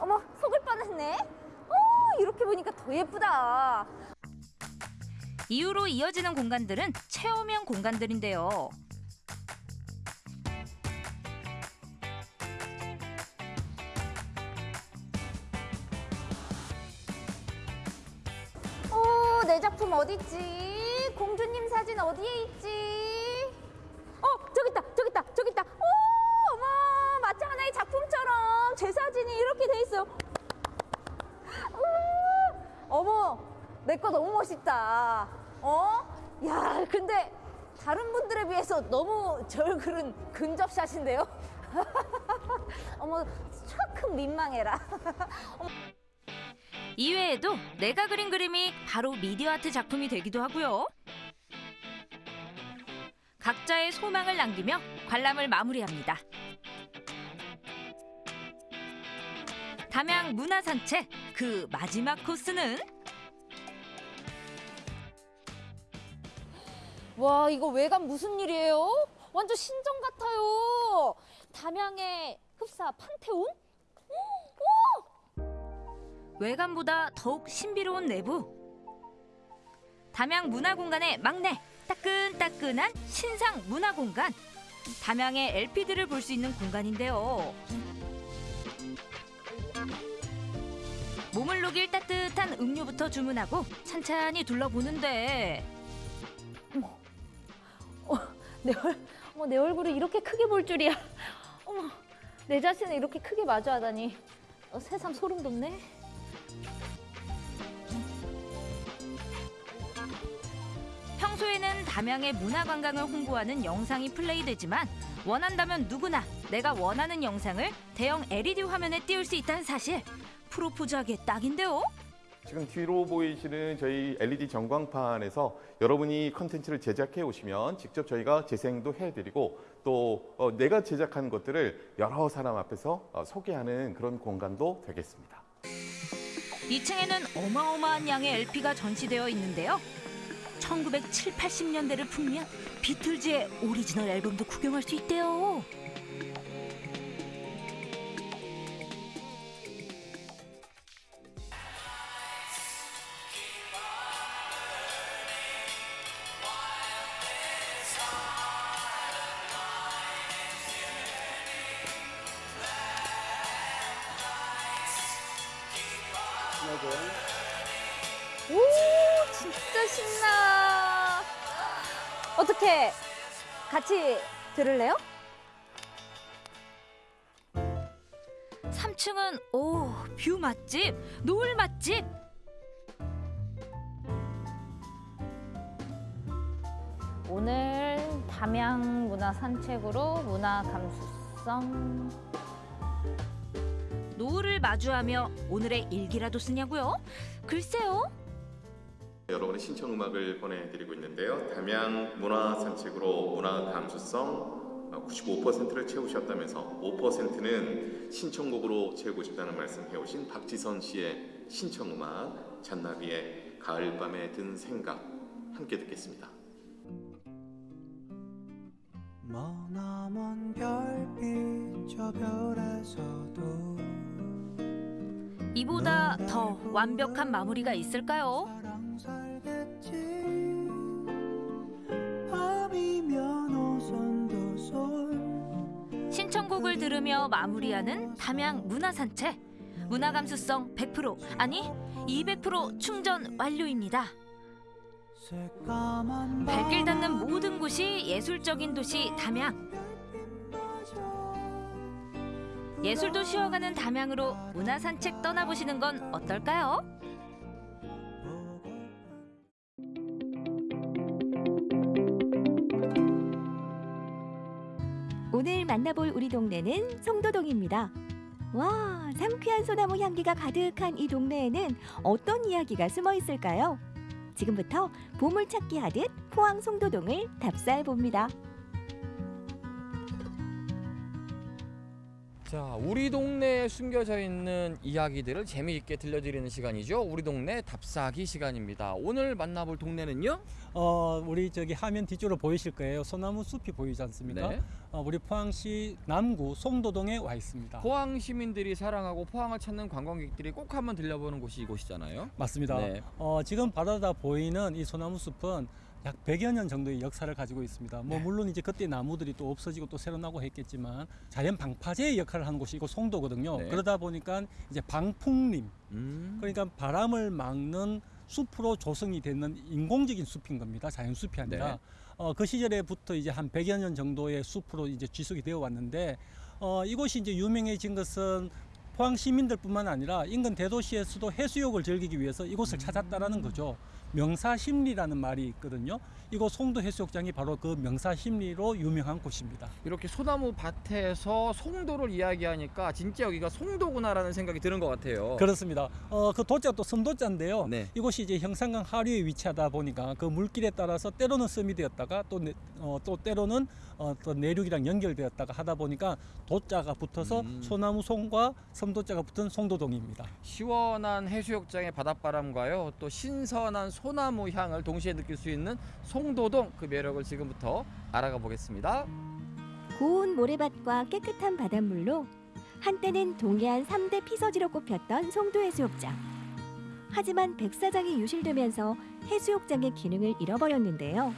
Speaker 21: 어머, 속을 뻔했네. 어, 이렇게 보니까 더 예쁘다.
Speaker 20: 이후로 이어지는 공간들은 체험형 공간들인데요.
Speaker 21: 내 작품 어딨지? 공주님 사진 어디에 있지? 어, 저기 있다, 저기 있다, 저기 있다. 오, 어머, 마치 하나의 작품처럼 제 사진이 이렇게 돼 있어요. 오, 어머, 내 거 너무 멋있다. 어? 야, 근데 다른 분들에 비해서 너무 저 얼굴은 근접샷인데요? 어머, 조금 민망해라.
Speaker 20: 이외에도 내가 그린 그림이 바로 미디어 아트 작품이 되기도 하고요. 각자의 소망을 남기며 관람을 마무리합니다. 담양 문화산책 그 마지막 코스는
Speaker 21: 와 이거 외관 무슨 일이에요? 완전 신전 같아요. 담양의 흡사 판테온?
Speaker 20: 외관보다 더욱 신비로운 내부. 담양 문화공간의 막내 따끈따끈한 신상 문화공간. 담양의 LP들을 볼 수 있는 공간인데요. 몸을 녹일 따뜻한 음료부터 주문하고 찬찬히 둘러보는데
Speaker 21: 내, 얼, 어머, 내 얼굴을 이렇게 크게 볼 줄이야. 어머, 내 자신을 이렇게 크게 마주하다니. 어, 세상 소름 돋네.
Speaker 20: 평소에는 담양의 문화관광을 홍보하는 영상이 플레이되지만 원한다면 누구나 내가 원하는 영상을 대형 LED 화면에 띄울 수 있다는 사실 프로포즈하기에 딱인데요.
Speaker 24: 지금 뒤로 보이시는 저희 LED 전광판에서 여러분이 컨텐츠를 제작해 오시면 직접 저희가 재생도 해드리고 또 어, 내가 제작한 것들을 여러 사람 앞에서 어, 소개하는 그런 공간도 되겠습니다.
Speaker 20: 2층에는 어마어마한 양의 LP가 전시되어 있는데요. 1970, 80년대를 풍미한 비틀즈의 오리지널 앨범도 구경할 수 있대요.
Speaker 21: 들을래요?
Speaker 20: 3층은 오, view 맛집, 노을 맛집.
Speaker 21: 오늘 담양 문화 산책으로 문화 감수성
Speaker 20: 노을을 마주하며 오늘의 일기라도 쓰냐고요? 글쎄요.
Speaker 24: 여러분의 신청 음악을 보내드리고 있는데요. 담양 문화 산책으로 문화 감수성 95%를 채우셨다면서 5%는 신청곡으로 채우고 싶다는 말씀 해오신 박지선 씨의 신청 음악 잔나비의 가을밤에 든 생각 함께 듣겠습니다.
Speaker 11: 머나먼 별빛 저 별에서도
Speaker 20: 이보다 더 완벽한 마무리가 있을까요? 신청곡을 들으며 마무리하는 담양 문화 산책. 문화 감수성 100% 아니 200% 충전 완료입니다. 발길 닿는 모든 곳이 예술적인 도시 담양. 예술도 쉬어가는 담양으로 문화 산책 떠나보시는 건 어떨까요?
Speaker 25: 오늘 만나볼 우리 동네는 송도동입니다. 와, 상쾌한 소나무 향기가 가득한 이 동네에는 어떤 이야기가 숨어 있을까요? 지금부터 보물찾기 하듯 포항 송도동을 답사해 봅니다.
Speaker 26: 자, 우리 동네에 숨겨져 있는 이야기들을 재미있게 들려드리는 시간이죠. 우리 동네 답사기 시간입니다. 오늘 만나볼 동네는요?
Speaker 27: 어, 우리 저기 화면 뒤쪽으로 보이실 거예요. 소나무 숲이 보이지 않습니까?
Speaker 26: 네.
Speaker 27: 어, 우리 포항시 남구 송도동에 와 있습니다.
Speaker 26: 포항 시민들이 사랑하고 포항을 찾는 관광객들이 꼭 한번 들려보는 곳이 이곳이잖아요.
Speaker 27: 맞습니다.
Speaker 26: 네.
Speaker 27: 어, 지금 바다다 보이는 이 소나무 숲은 약 100여 년 정도의 역사를 가지고 있습니다. 뭐 물론 이제 그때 나무들이 또 없어지고 또 새로 나고 했겠지만 자연 방파제의 역할을 하는 곳이 이곳 송도거든요.
Speaker 26: 네.
Speaker 27: 그러다 보니까 이제 방풍림
Speaker 26: 음.
Speaker 27: 그러니까 바람을 막는 숲으로 조성이 되는 인공적인 숲인 겁니다. 자연 숲이 아니라.
Speaker 26: 네.
Speaker 27: 어, 그 시절에부터 이제 한 100여 년 정도의 숲으로 이제 지속이 되어 왔는데 어, 이곳이 이제 유명해진 것은 포항 시민들뿐만 아니라 인근 대도시에서도 해수욕을 즐기기 위해서 이곳을 찾았다라는 거죠. 명사심리라는 말이 있거든요. 이곳 송도 해수욕장이 바로 그 명사심리로 유명한 곳입니다.
Speaker 26: 이렇게 소나무 밭에서 송도를 이야기하니까 진짜 여기가 송도구나라는 생각이 드는 것 같아요.
Speaker 27: 그렇습니다. 어, 그 도자가 또 섬도자인데요.
Speaker 26: 네.
Speaker 27: 이곳이 이제 형산강 하류에 위치하다 보니까 그 물길에 따라서 때로는 섬이 되었다가 또, 내, 어, 또 때로는 어, 또 내륙이랑 연결되었다가 하다 보니까 도자가 붙어서
Speaker 26: 음.
Speaker 27: 소나무 송과 섬도자가 붙은 송도동입니다.
Speaker 26: 시원한 해수욕장의 바닷바람과요 또 신선한 소나무 향을 동시에 느낄 수 있는 송도동 그 매력을 지금부터 알아가 보겠습니다.
Speaker 25: 고운 모래밭과 깨끗한 바닷물로 한때는 동해안 3대 피서지로 꼽혔던 송도해수욕장. 하지만 백사장이 유실되면서 해수욕장의 기능을 잃어버렸는데요.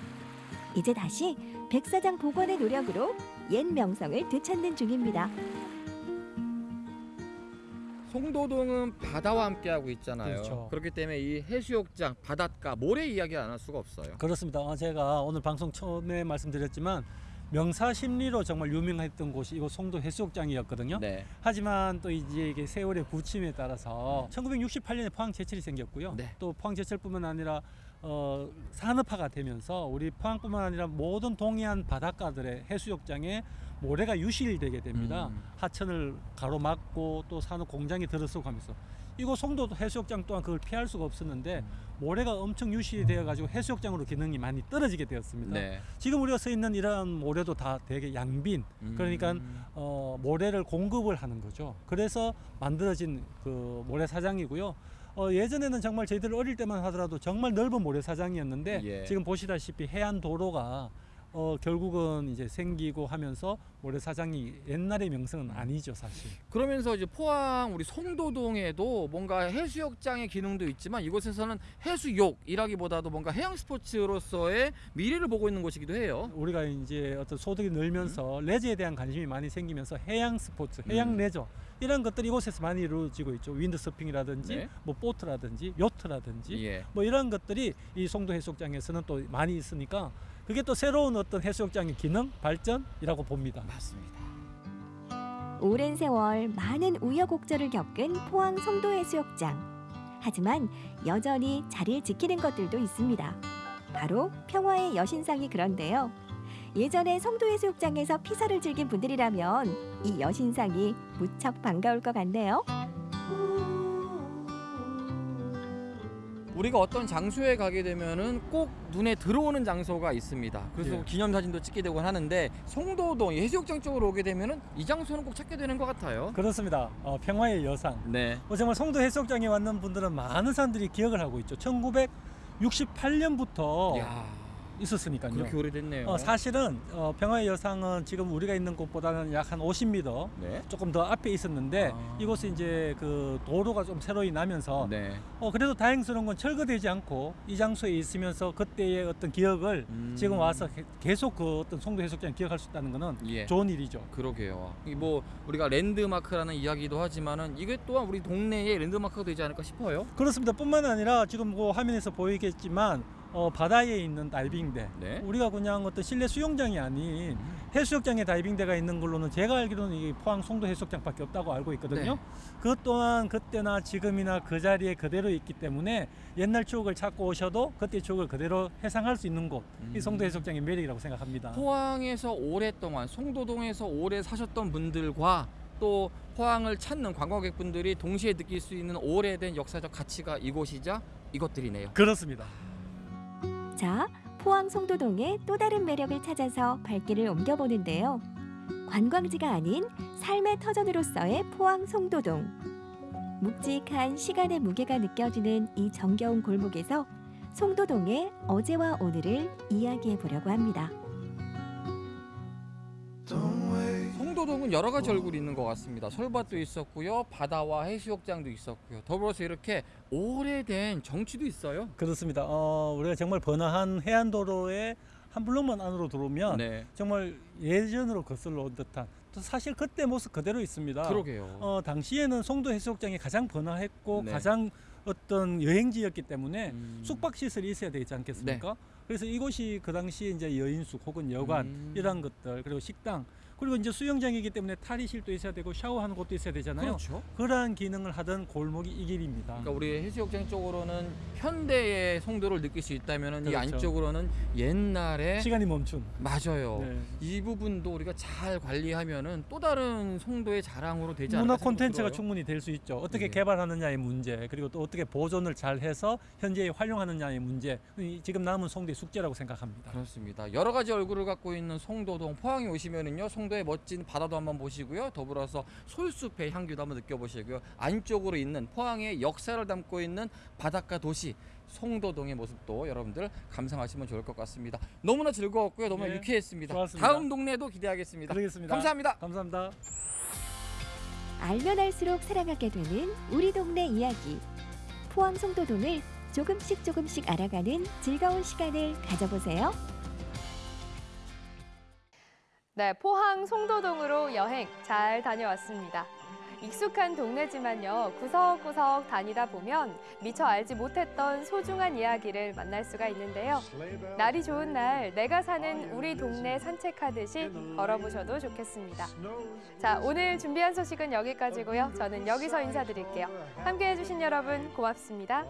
Speaker 25: 이제 다시 백사장 복원의 노력으로 옛 명성을 되찾는 중입니다.
Speaker 26: 송도동은 바다와 함께하고 있잖아요.
Speaker 27: 그렇죠.
Speaker 26: 그렇기 때문에 이 해수욕장, 바닷가, 모래 이야기 안 할 수가 없어요.
Speaker 27: 그렇습니다. 어, 제가 오늘 방송 처음에 말씀드렸지만 명사심리로 정말 유명했던 곳이 이곳 송도 해수욕장이었거든요.
Speaker 26: 네.
Speaker 27: 하지만 또 이제 이게 세월의 부침에 따라서 1968년에 포항 제철이 생겼고요.
Speaker 26: 네.
Speaker 27: 또 포항 제철뿐만 아니라 어, 산업화가 되면서 우리 포항뿐만 아니라 모든 동해안 바닷가들의 해수욕장에 모래가 유실되게 됩니다.
Speaker 26: 음.
Speaker 27: 하천을 가로막고 또 산업 공장이 들어서고 하면서 이곳 송도 해수욕장 또한 그걸 피할 수가 없었는데 모래가 엄청 유실이 되어 가지고 해수욕장으로 기능이 많이 떨어지게 되었습니다.
Speaker 26: 네.
Speaker 27: 지금 우리가 서 있는 이러한 모래도 다 되게 양빈 그러니까 어, 모래를 공급을 하는 거죠. 그래서 만들어진 그 모래 사장이고요. 어, 예전에는 정말 저희들 어릴 때만 하더라도 정말 넓은 모래사장이었는데
Speaker 26: 예.
Speaker 27: 지금 보시다시피 해안 도로가 어, 결국은 이제 생기고 하면서 모래 사장이 옛날의 명성은 아니죠 사실.
Speaker 26: 그러면서 이제 포항 우리 송도동에도 뭔가 해수욕장의 기능도 있지만 이곳에서는 해수욕이라기보다도 뭔가 해양 스포츠로서의 미래를 보고 있는 곳이기도 해요.
Speaker 27: 우리가 이제 어떤 소득이 늘면서 레저에 대한 관심이 많이 생기면서 해양 스포츠, 해양
Speaker 26: 음.
Speaker 27: 레저 이런 것들이 이곳에서 많이 이루어지고 있죠. 윈드서핑이라든지
Speaker 26: 네.
Speaker 27: 뭐 보트라든지 요트라든지
Speaker 26: 예.
Speaker 27: 뭐 이런 것들이 이 송도 해수욕장에서는 또 많이 있으니까 그게 또 새로운 어떤 해수욕장의 기능 발전이라고 봅니다.
Speaker 26: 맞습니다.
Speaker 25: 오랜 세월 많은 우여곡절을 겪은 포항 송도 해수욕장. 하지만 여전히 자리를 지키는 것들도 있습니다. 바로 평화의 여신상이 그런데요. 예전에 송도해수욕장에서 피서를 즐긴 분들이라면 이 여신상이 무척 반가울 것 같네요.
Speaker 26: 우리가 어떤 장소에 가게 되면은 꼭 눈에 들어오는 장소가 있습니다. 그래서
Speaker 27: 예.
Speaker 26: 기념사진도 찍게 되고 하는데 송도동 이 해수욕장 쪽으로 오게 되면은 이 장소는 꼭 찾게 되는 것 같아요.
Speaker 27: 그렇습니다. 어, 평화의 여상.
Speaker 26: 네.
Speaker 27: 뭐 정말 송도 해수욕장에 왔는 분들은 많은 사람들이 기억을 하고 있죠. 1968년부터
Speaker 26: 야.
Speaker 27: 있었으니까요.
Speaker 26: 그렇게 오래됐네요.
Speaker 27: 어, 사실은 어, 평화의 여상은 지금 우리가 있는 곳보다는 약 한 50m
Speaker 26: 네.
Speaker 27: 조금 더 앞에 있었는데
Speaker 26: 아.
Speaker 27: 이곳은 이제 그 도로가 좀 새로이 나면서
Speaker 26: 네.
Speaker 27: 어, 그래도 다행스러운 건 철거되지 않고 이 장소에 있으면서 그때의 어떤 기억을
Speaker 26: 음.
Speaker 27: 지금 와서 게- 계속 그 어떤 송도 해수욕장 기억할 수 있다는 것은
Speaker 26: 예.
Speaker 27: 좋은 일이죠.
Speaker 26: 그러게요. 이뭐 우리가 랜드마크라는 이야기도 하지만은 이게 또한 우리 동네의 랜드마크가 되지 않을까 싶어요.
Speaker 27: 그렇습니다. 뿐만 아니라 지금 뭐 화면에서 보이겠지만 어, 바다에 있는 다이빙대.
Speaker 26: 네.
Speaker 27: 우리가 그냥 어떤 실내 수영장이 아닌 해수욕장에 다이빙대가 있는 걸로는 제가 알기로는 이 포항 송도 해수욕장밖에 없다고 알고 있거든요.
Speaker 26: 네.
Speaker 27: 그것 또한 그때나 지금이나 그 자리에 그대로 있기 때문에 옛날 추억을 찾고 오셔도 그때 추억을 그대로 해상할 수 있는 곳. 이 송도 해수욕장의 매력이라고 생각합니다.
Speaker 26: 포항에서 오랫동안 송도동에서 오래 사셨던 분들과 또 포항을 찾는 관광객분들이 동시에 느낄 수 있는 오래된 역사적 가치가 이곳이자 이것들이네요.
Speaker 27: 그렇습니다.
Speaker 25: 자, 포항 송도동의 또 다른 매력을 찾아서 발길을 옮겨보는데요. 관광지가 아닌 삶의 터전으로서의 포항 송도동. 묵직한 시간의 무게가 느껴지는 이 정겨운 골목에서 송도동의 어제와 오늘을 이야기해 보려고 합니다.
Speaker 26: 송도동은 여러 가지 얼굴이 있는 것 같습니다. 솔밭도 있었고요, 바다와 해수욕장도 있었고요. 더불어서 이렇게 오래된 정취도 있어요.
Speaker 27: 그렇습니다. 어, 우리가 정말 번화한 해안도로에 한 블록만 안으로 들어오면
Speaker 26: 네.
Speaker 27: 정말 예전으로 거슬러 온 듯한 또 사실 그때 모습 그대로 있습니다.
Speaker 26: 그러게요.
Speaker 27: 어, 당시에는 송도 해수욕장이 가장 번화했고
Speaker 26: 네.
Speaker 27: 가장 어떤 여행지였기 때문에
Speaker 26: 음.
Speaker 27: 숙박 시설이 있어야 되지 않겠습니까?
Speaker 26: 네.
Speaker 27: 그래서 이곳이 그 당시 이제 여인숙 혹은 여관
Speaker 26: 음.
Speaker 27: 이런 것들 그리고 식당 그리고 이제 수영장이기 때문에 탈의실도 있어야 되고 샤워하는 곳도 있어야 되잖아요.
Speaker 26: 그렇죠.
Speaker 27: 그러한 기능을 하던 골목이 이 길입니다.
Speaker 26: 그러니까 우리 해수욕장 쪽으로는 현대의 송도를 느낄 수 있다면 이
Speaker 27: 그렇죠.
Speaker 26: 안쪽으로는 옛날에
Speaker 27: 시간이 멈춘
Speaker 26: 맞아요.
Speaker 27: 네.
Speaker 26: 이 부분도 우리가 잘 관리하면은 또 다른 송도의 자랑으로 되지 않을까
Speaker 27: 문화 콘텐츠가. 충분히 될 수 있죠. 어떻게
Speaker 26: 예.
Speaker 27: 개발하느냐의 문제, 그리고 또 어떻게 보존을 잘 해서 현재에 활용하느냐의 문제, 이 지금 남은 송도의 숙제라고 생각합니다.
Speaker 26: 그렇습니다. 여러 가지 얼굴을 갖고 있는 송도동 포항에 오시면은요 송 도의 멋진 바다도 한번 보시고요. 더불어서 솔숲의 향기도 한번 느껴보시고요. 안쪽으로 있는 포항의 역사를 담고 있는 바닷가 도시 송도동의 모습도 여러분들 감상하시면 좋을 것 같습니다. 너무나 즐거웠고요. 너무나
Speaker 27: 네,
Speaker 26: 유쾌했습니다.
Speaker 27: 좋았습니다.
Speaker 26: 다음 동네도 기대하겠습니다.
Speaker 27: 그러겠습니다.
Speaker 26: 감사합니다.
Speaker 27: 감사합니다.
Speaker 25: 알면 알수록 사랑하게 되는 우리 동네 이야기. 포항 송도동을 조금씩 조금씩 알아가는 즐거운 시간을 가져보세요.
Speaker 2: 네, 포항 송도동으로 여행 잘 다녀왔습니다. 익숙한 동네지만요, 구석구석 다니다 보면 미처 알지 못했던 소중한 이야기를 만날 수가 있는데요. 날이 좋은 날 내가 사는 우리 동네 산책하듯이 걸어보셔도 좋겠습니다. 자, 오늘 준비한 소식은 여기까지고요. 저는 여기서 인사드릴게요. 함께해 주신 여러분 고맙습니다.